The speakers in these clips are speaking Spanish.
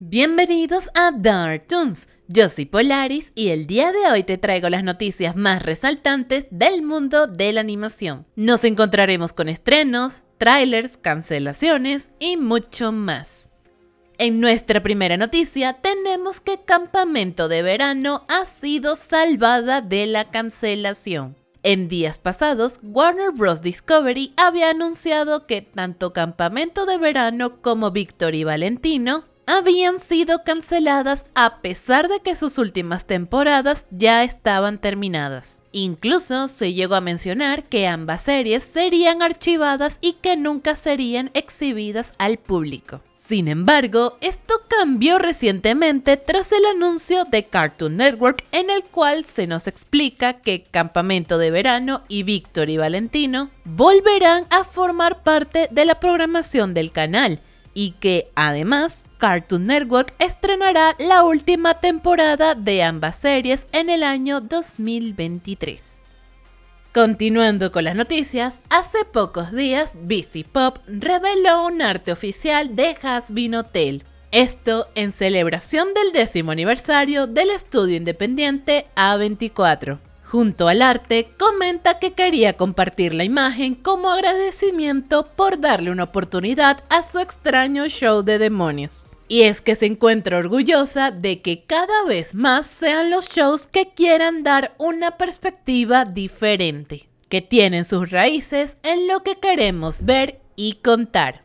Bienvenidos a Dark Toons. Yo soy Polaris y el día de hoy te traigo las noticias más resaltantes del mundo de la animación. Nos encontraremos con estrenos, trailers, cancelaciones y mucho más. En nuestra primera noticia tenemos que Campamento de Verano ha sido salvada de la cancelación. En días pasados, Warner Bros. Discovery había anunciado que tanto Campamento de Verano como Victor y Valentino habían sido canceladas a pesar de que sus últimas temporadas ya estaban terminadas. Incluso se llegó a mencionar que ambas series serían archivadas y que nunca serían exhibidas al público. Sin embargo, esto cambió recientemente tras el anuncio de Cartoon Network en el cual se nos explica que Campamento de Verano y Víctor y Valentino volverán a formar parte de la programación del canal y que además Cartoon Network estrenará la última temporada de ambas series en el año 2023. Continuando con las noticias, hace pocos días BC Pop reveló un arte oficial de Hasbin Hotel. Esto en celebración del décimo aniversario del estudio independiente A24. Junto al arte, comenta que quería compartir la imagen como agradecimiento por darle una oportunidad a su extraño show de demonios. Y es que se encuentra orgullosa de que cada vez más sean los shows que quieran dar una perspectiva diferente, que tienen sus raíces en lo que queremos ver y contar.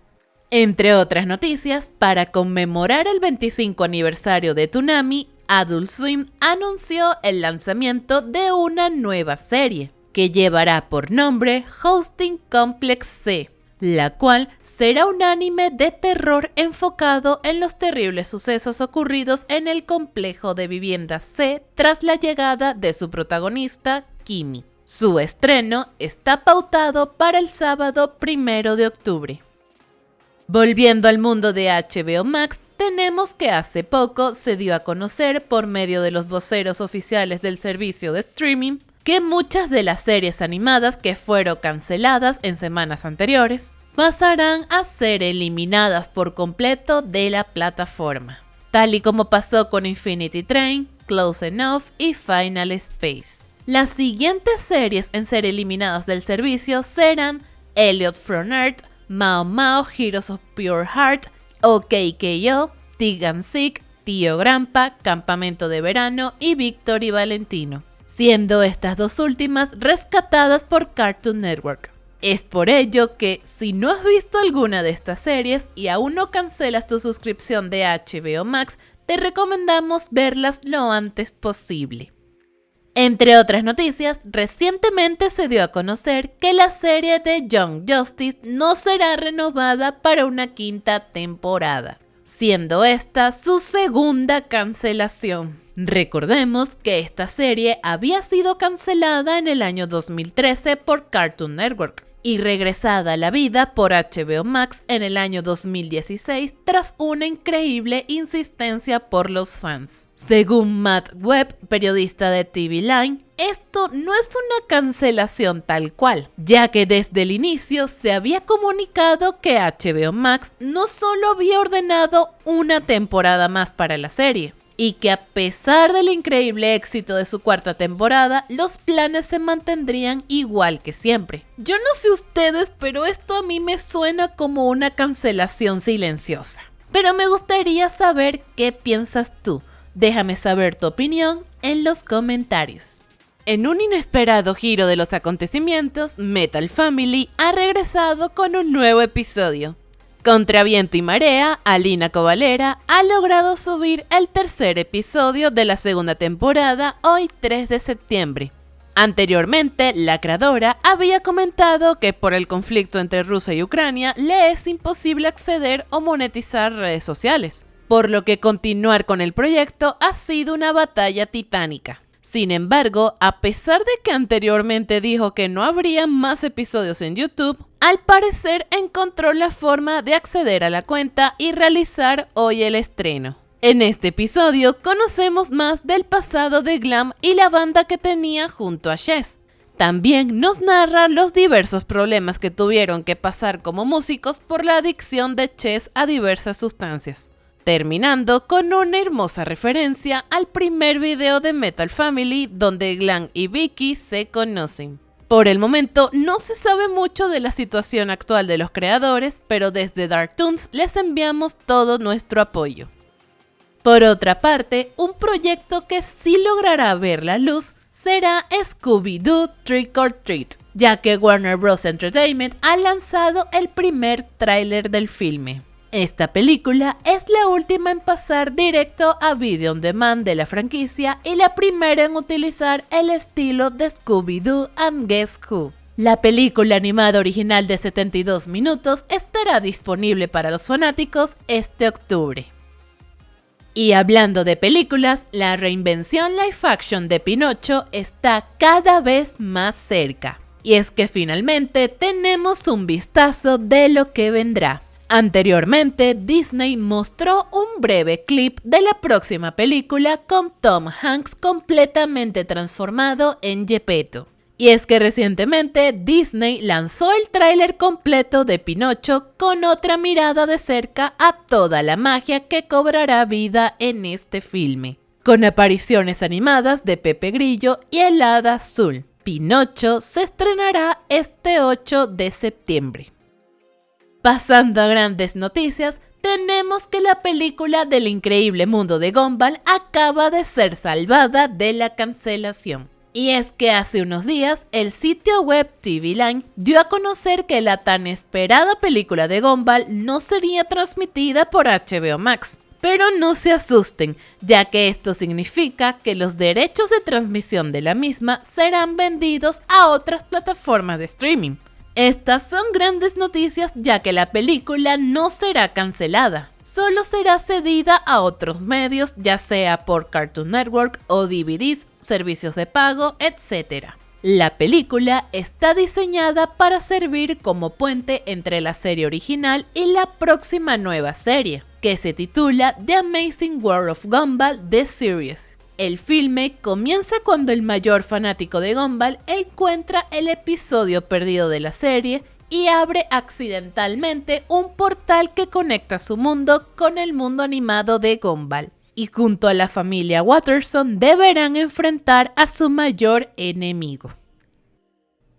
Entre otras noticias, para conmemorar el 25 aniversario de Tsunami, Adult Swim anunció el lanzamiento de una nueva serie que llevará por nombre Hosting Complex C, la cual será un anime de terror enfocado en los terribles sucesos ocurridos en el complejo de vivienda C tras la llegada de su protagonista, Kimi. Su estreno está pautado para el sábado primero de octubre. Volviendo al mundo de HBO Max, tenemos que hace poco se dio a conocer por medio de los voceros oficiales del servicio de streaming que muchas de las series animadas que fueron canceladas en semanas anteriores pasarán a ser eliminadas por completo de la plataforma, tal y como pasó con Infinity Train, Close Enough y Final Space. Las siguientes series en ser eliminadas del servicio serán Elliot from Earth, Mao Mao, Heroes of Pure Heart, OKKO, Tigan Sick, Tío Grampa, Campamento de Verano y Victor y Valentino, siendo estas dos últimas rescatadas por Cartoon Network. Es por ello que, si no has visto alguna de estas series y aún no cancelas tu suscripción de HBO Max, te recomendamos verlas lo antes posible. Entre otras noticias, recientemente se dio a conocer que la serie de Young Justice no será renovada para una quinta temporada, siendo esta su segunda cancelación. Recordemos que esta serie había sido cancelada en el año 2013 por Cartoon Network, y regresada a la vida por HBO Max en el año 2016 tras una increíble insistencia por los fans. Según Matt Webb, periodista de TV Line, esto no es una cancelación tal cual, ya que desde el inicio se había comunicado que HBO Max no solo había ordenado una temporada más para la serie, y que a pesar del increíble éxito de su cuarta temporada, los planes se mantendrían igual que siempre. Yo no sé ustedes, pero esto a mí me suena como una cancelación silenciosa. Pero me gustaría saber qué piensas tú. Déjame saber tu opinión en los comentarios. En un inesperado giro de los acontecimientos, Metal Family ha regresado con un nuevo episodio. Contra viento y marea, Alina Covalera ha logrado subir el tercer episodio de la segunda temporada hoy 3 de septiembre. Anteriormente, la creadora había comentado que por el conflicto entre Rusia y Ucrania le es imposible acceder o monetizar redes sociales, por lo que continuar con el proyecto ha sido una batalla titánica. Sin embargo, a pesar de que anteriormente dijo que no habría más episodios en YouTube, al parecer encontró la forma de acceder a la cuenta y realizar hoy el estreno. En este episodio conocemos más del pasado de Glam y la banda que tenía junto a Chess. También nos narra los diversos problemas que tuvieron que pasar como músicos por la adicción de Chess a diversas sustancias. Terminando con una hermosa referencia al primer video de Metal Family donde Glenn y Vicky se conocen. Por el momento no se sabe mucho de la situación actual de los creadores, pero desde Darktoons les enviamos todo nuestro apoyo. Por otra parte, un proyecto que sí logrará ver la luz será Scooby-Doo Trick or Treat, ya que Warner Bros. Entertainment ha lanzado el primer tráiler del filme. Esta película es la última en pasar directo a Video On Demand de la franquicia y la primera en utilizar el estilo de Scooby-Doo and Guess Who. La película animada original de 72 minutos estará disponible para los fanáticos este octubre. Y hablando de películas, la reinvención live action de Pinocho está cada vez más cerca. Y es que finalmente tenemos un vistazo de lo que vendrá. Anteriormente, Disney mostró un breve clip de la próxima película con Tom Hanks completamente transformado en Gepetto. Y es que recientemente Disney lanzó el tráiler completo de Pinocho con otra mirada de cerca a toda la magia que cobrará vida en este filme, con apariciones animadas de Pepe Grillo y el Hada Azul. Pinocho se estrenará este 8 de septiembre. Pasando a grandes noticias, tenemos que la película del increíble mundo de Gumball acaba de ser salvada de la cancelación. Y es que hace unos días el sitio web TV Line dio a conocer que la tan esperada película de Gumball no sería transmitida por HBO Max. Pero no se asusten, ya que esto significa que los derechos de transmisión de la misma serán vendidos a otras plataformas de streaming. Estas son grandes noticias ya que la película no será cancelada, solo será cedida a otros medios, ya sea por Cartoon Network o DVDs, servicios de pago, etc. La película está diseñada para servir como puente entre la serie original y la próxima nueva serie, que se titula The Amazing World of Gumball The Series. El filme comienza cuando el mayor fanático de Gumball encuentra el episodio perdido de la serie y abre accidentalmente un portal que conecta su mundo con el mundo animado de Gumball. Y junto a la familia Watterson deberán enfrentar a su mayor enemigo.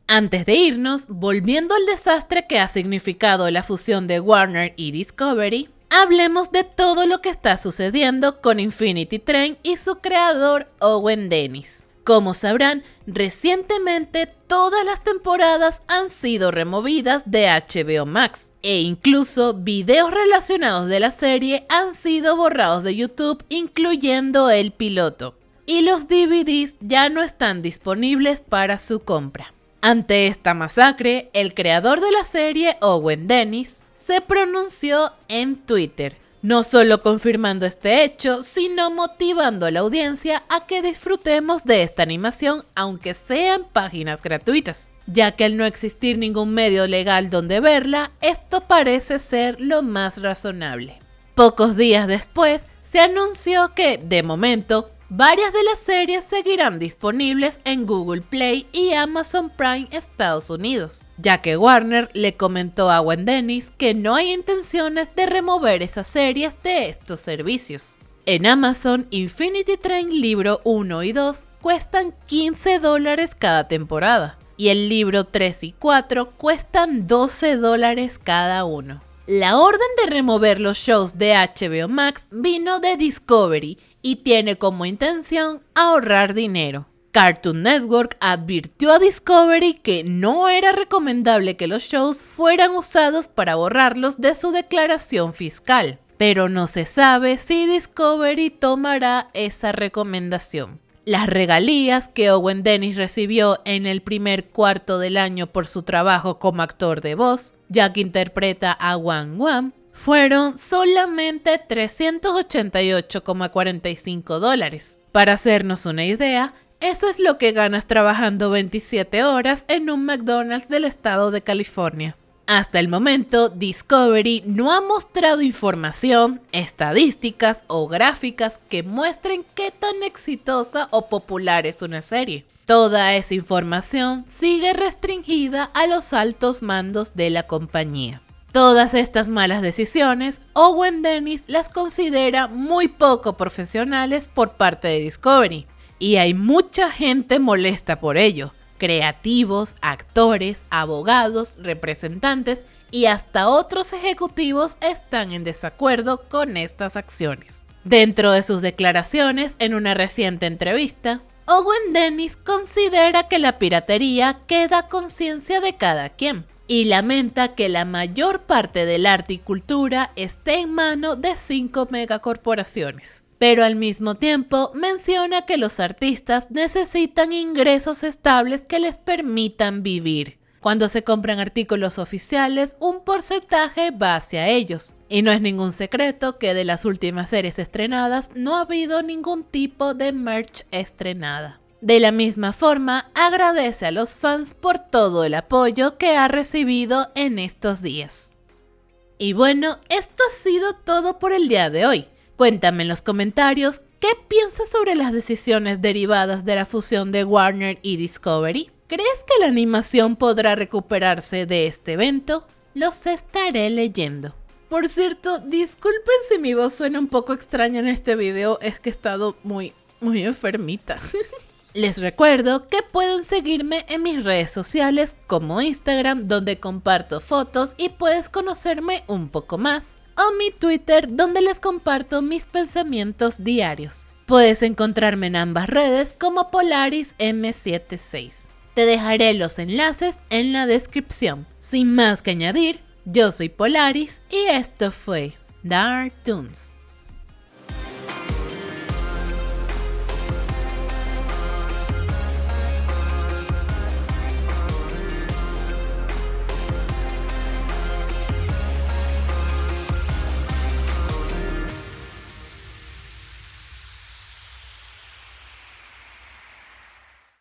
Antes de irnos, volviendo al desastre que ha significado la fusión de Warner y Discovery, hablemos de todo lo que está sucediendo con Infinity Train y su creador Owen Dennis. Como sabrán, recientemente todas las temporadas han sido removidas de HBO Max e incluso videos relacionados de la serie han sido borrados de YouTube incluyendo el piloto. Y los DVDs ya no están disponibles para su compra. Ante esta masacre, el creador de la serie, Owen Dennis, se pronunció en Twitter, no solo confirmando este hecho, sino motivando a la audiencia a que disfrutemos de esta animación aunque sean páginas gratuitas, ya que al no existir ningún medio legal donde verla, esto parece ser lo más razonable. Pocos días después, se anunció que, de momento, Varias de las series seguirán disponibles en Google Play y Amazon Prime Estados Unidos, ya que Warner le comentó a Gwen Dennis que no hay intenciones de remover esas series de estos servicios. En Amazon, Infinity Train libro 1 y 2 cuestan 15 dólares cada temporada, y el libro 3 y 4 cuestan 12 dólares cada uno. La orden de remover los shows de HBO Max vino de Discovery y tiene como intención ahorrar dinero. Cartoon Network advirtió a Discovery que no era recomendable que los shows fueran usados para borrarlos de su declaración fiscal, pero no se sabe si Discovery tomará esa recomendación. Las regalías que Owen Dennis recibió en el primer cuarto del año por su trabajo como actor de voz, ya que interpreta a Wang Wang, fueron solamente 388,45 dólares. Para hacernos una idea, eso es lo que ganas trabajando 27 horas en un McDonald's del estado de California. Hasta el momento, Discovery no ha mostrado información, estadísticas o gráficas que muestren qué tan exitosa o popular es una serie. Toda esa información sigue restringida a los altos mandos de la compañía. Todas estas malas decisiones, Owen Dennis las considera muy poco profesionales por parte de Discovery, y hay mucha gente molesta por ello. Creativos, actores, abogados, representantes y hasta otros ejecutivos están en desacuerdo con estas acciones. Dentro de sus declaraciones en una reciente entrevista, Owen Dennis considera que la piratería queda conciencia de cada quien y lamenta que la mayor parte del arte y cultura esté en mano de cinco megacorporaciones. Pero al mismo tiempo menciona que los artistas necesitan ingresos estables que les permitan vivir. Cuando se compran artículos oficiales, un porcentaje va hacia ellos. Y no es ningún secreto que de las últimas series estrenadas no ha habido ningún tipo de merch estrenada. De la misma forma, agradece a los fans por todo el apoyo que ha recibido en estos días. Y bueno, esto ha sido todo por el día de hoy. Cuéntame en los comentarios qué piensas sobre las decisiones derivadas de la fusión de Warner y Discovery. ¿Crees que la animación podrá recuperarse de este evento? Los estaré leyendo. Por cierto, disculpen si mi voz suena un poco extraña en este video, es que he estado muy, muy enfermita. Les recuerdo que pueden seguirme en mis redes sociales como Instagram donde comparto fotos y puedes conocerme un poco más, o mi Twitter donde les comparto mis pensamientos diarios. Puedes encontrarme en ambas redes como Polaris M76. Te dejaré los enlaces en la descripción. Sin más que añadir, yo soy Polaris y esto fue Dark Toons.